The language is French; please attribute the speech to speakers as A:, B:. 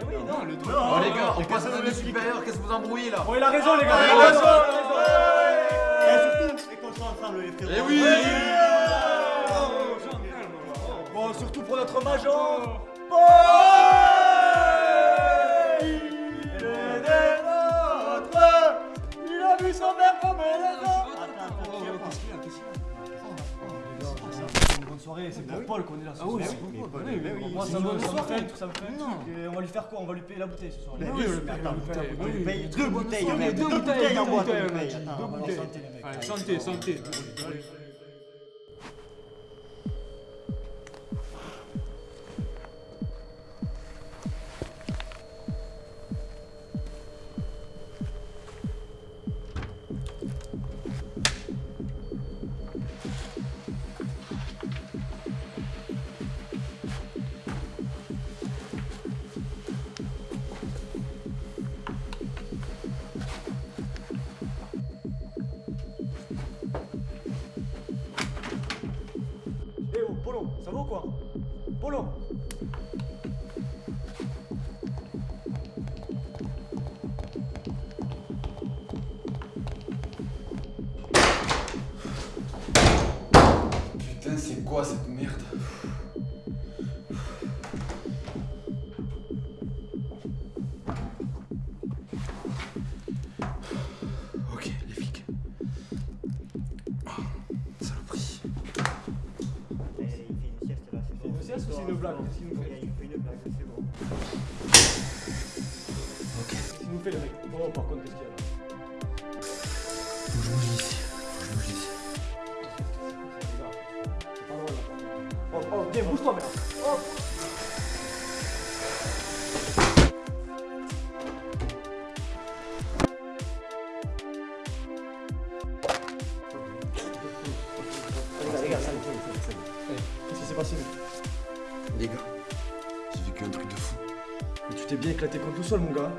A: Eh oui, non, le
B: Non.
C: Oh les gars, on
B: mais
C: passe à
B: vous
C: supérieure, qu'est-ce que vous embrouillez là?
A: Oh, il a raison, les gars, il a raison, il a raison.
B: Et surtout, et qu'on soit ensemble les frérots.
C: Eh oui
A: Bon, surtout pour notre major. Soirée, c'est pour Paul qu'on est là ce
B: Ah oui,
A: soir.
B: c'est pour Paul.
A: moi ça me fait ça me fait on va lui faire quoi? On va lui payer la bouteille ce soir. Les
B: oui, paye.
A: On lui payer
B: Deux bouteilles,
A: deux Deux
B: bouteilles en boîte, paye.
A: Deux bouteilles.
B: santé,
D: santé,
A: Ça va ou quoi? Polo.
C: Putain, c'est quoi cette merde?
B: Sieste
A: ou c'est une blague fait
B: Ok, Il fait une blague, c'est bon.
C: Ok,
A: Qu'est-ce qu'il nous fait le mec Oh par contre qu'est-ce qu'il y a là
C: faut que je bouge d'ici. Faut que je
A: c'est pas drôle là. Oh, oh, viens, bouge-toi merde Oh Les gars,
C: j'ai vécu un truc de fou.
A: Mais tu t'es bien éclaté contre tout seul mon gars.